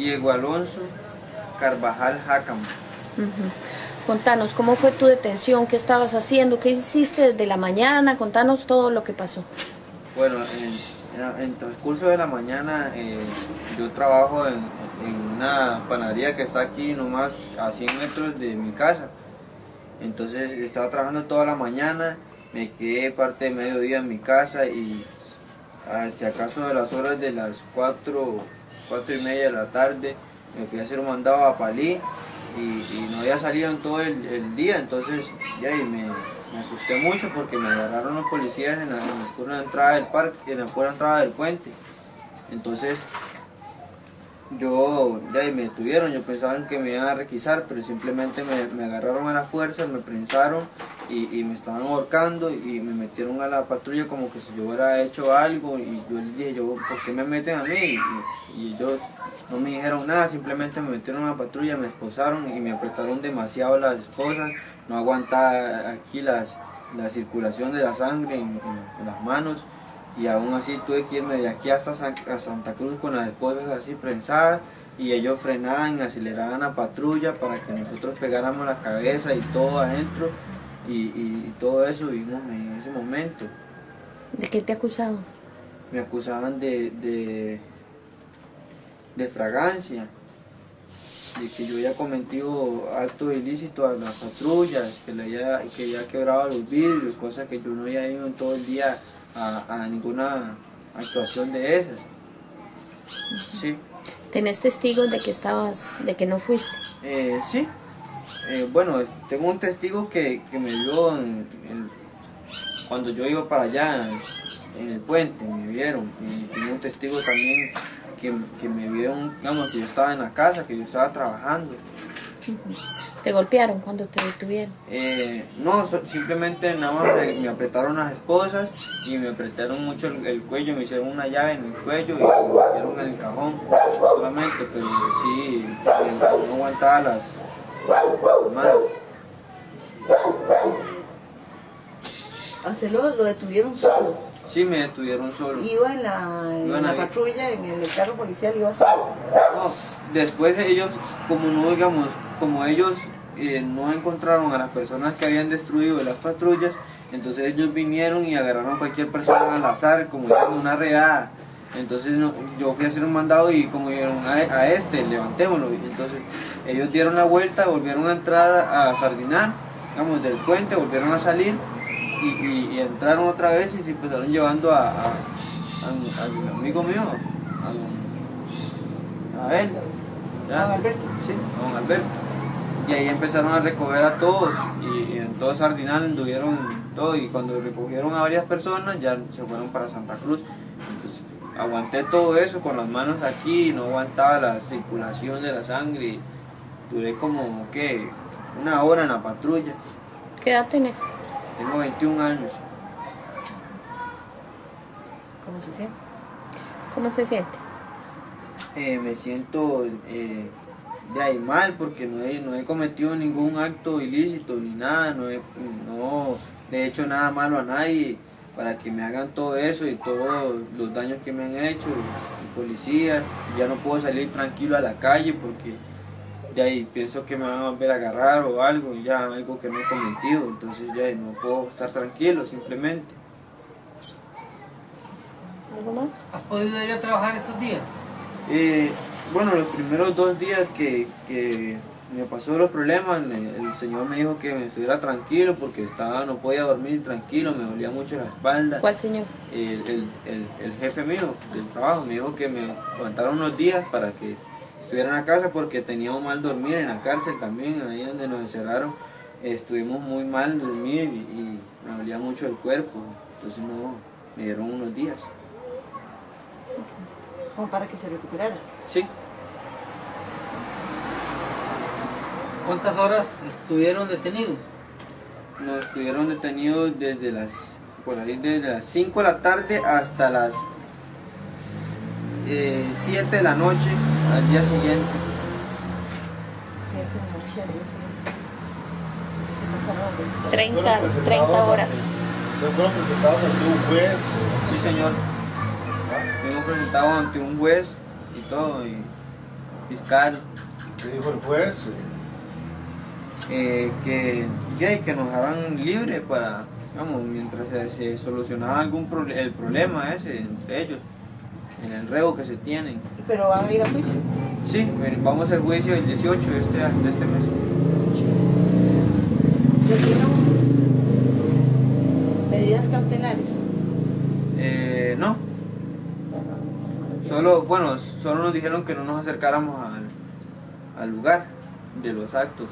Diego Alonso Carvajal Jácamo. Contanos, ¿cómo fue tu detención? ¿Qué estabas haciendo? ¿Qué hiciste desde la mañana? Contanos todo lo que pasó. Bueno, en, el transcurso de la mañana eh, yo trabajo en, una panadería que está aquí nomás a 100 metros de mi casa. Entonces estaba trabajando toda la mañana, me quedé parte de mediodía en mi casa y si acaso de las horas de las 4, 4 y media de la tarde me fui a hacer mandado a Palí y, no había salido en todo el, día, entonces ya me, asusté mucho porque me agarraron los policías en la, pura entrada del parque, en la pura entrada del puente. Entonces yo, ya me detuvieron, yo pensaba que me iban a requisar, pero simplemente me, agarraron a la fuerza, me prensaron y, me estaban ahorcando y me metieron a la patrulla como que si yo hubiera hecho algo y yo les dije, yo, ¿por qué me meten a mí? Y, ellos no me dijeron nada, simplemente me metieron a la patrulla, me esposaron y me apretaron demasiado las esposas, no aguantaba aquí las, la circulación de la sangre en las manos y aún así tuve que irme de aquí hasta Santa Cruz con las esposas así prensadas y ellos frenaban, aceleraban la patrulla para que nosotros pegáramos la cabeza y todo adentro y, todo eso vimos en ese momento. ¿De qué te acusaban? Me acusaban de, de, fragancia, de que yo había cometido actos ilícitos a las patrullas, que, le había, que había quebrado los vidrios, cosas que yo no había ido en todo el día a, ninguna actuación de esas. Sí. ¿Tenés testigos de que estabas, de que no fuiste? Eh, sí. Eh, bueno, tengo un testigo que, me vio cuando yo iba para allá, en el puente, me vieron. Y tengo un testigo también que, que me vieron, digamos, que yo estaba en la casa, que yo estaba trabajando. ¿Te golpearon cuando te detuvieron? Eh, no, simplemente nada más me, apretaron las esposas y me apretaron mucho el, cuello, me hicieron una llave en el cuello y me metieron en el cajón solamente, pero sí, eh, no aguantaba las, manos. ¿A lo, lo detuvieron solo? Sí, me detuvieron solo. ¿Iba en la, en la patrulla, en el carro policial, iba solo? No, después ellos, como no digamos, como ellos eh, no encontraron a las personas que habían destruido las patrullas, entonces ellos vinieron y agarraron a cualquier persona al azar, como una redada. Entonces yo fui a hacer un mandado y como dijeron a, este, levantémoslo. Entonces ellos dieron la vuelta, volvieron a entrar a sardinar, digamos, del puente, volvieron a salir y, entraron otra vez y se empezaron llevando a, a, amigo mío, a, él. ¿A Alberto? Sí, a don Alberto y ahí empezaron a recoger a todos y, en todo Sardinal anduvieron todo y cuando recogieron a varias personas ya se fueron para Santa Cruz. Entonces aguanté todo eso con las manos aquí, no aguantaba la circulación de la sangre. Duré como, ¿qué? Una hora en la patrulla. ¿Qué edad tenés? Tengo 21 años. ¿Cómo se siente? ¿Cómo se siente? Eh, me siento... Eh, de ahí mal porque no he, no he cometido ningún acto ilícito ni nada, no he, no he hecho nada malo a nadie para que me hagan todo eso y todos los daños que me han hecho, el policía, ya no puedo salir tranquilo a la calle porque de ahí pienso que me van a volver a agarrar o algo, ya algo que no he cometido, entonces ya no puedo estar tranquilo simplemente. ¿Algo más? ¿Has podido ir a trabajar estos días? Eh, bueno, los primeros dos días que, me pasó los problemas, el, señor me dijo que me estuviera tranquilo porque estaba, no podía dormir tranquilo, me dolía mucho la espalda. ¿Cuál señor? El, jefe mío del trabajo me dijo que me aguantara unos días para que estuviera en la casa porque tenía un mal dormir en la cárcel también, ahí donde nos encerraron. Estuvimos muy mal dormir y, me dolía mucho el cuerpo, entonces no, me dieron unos días. Como para que se recuperara. Sí. ¿Cuántas horas estuvieron detenidos? Nos estuvieron detenidos desde las, por ahí desde las 5 de la tarde hasta las 7 eh, de la noche al día siguiente. 7 de la noche al día siguiente. 30, 30 horas. ¿Ustedes fueron presentados ante un juez? Sí, señor. Fuimos presentados ante un juez y todo. Y fiscal, ¿Qué dijo el juez? eh, que, que, que nos harán libre para, digamos, mientras se, se solucionaba algún pro- el problema ese entre ellos, el enredo que se tienen. Pero van a ir a juicio. Sí, vamos al juicio el 18 de este, de este mes. ¿Le dieron medidas cautelares? Eh, no- solo, bueno, solo nos dijeron que no nos acercáramos al, al lugar de los actos.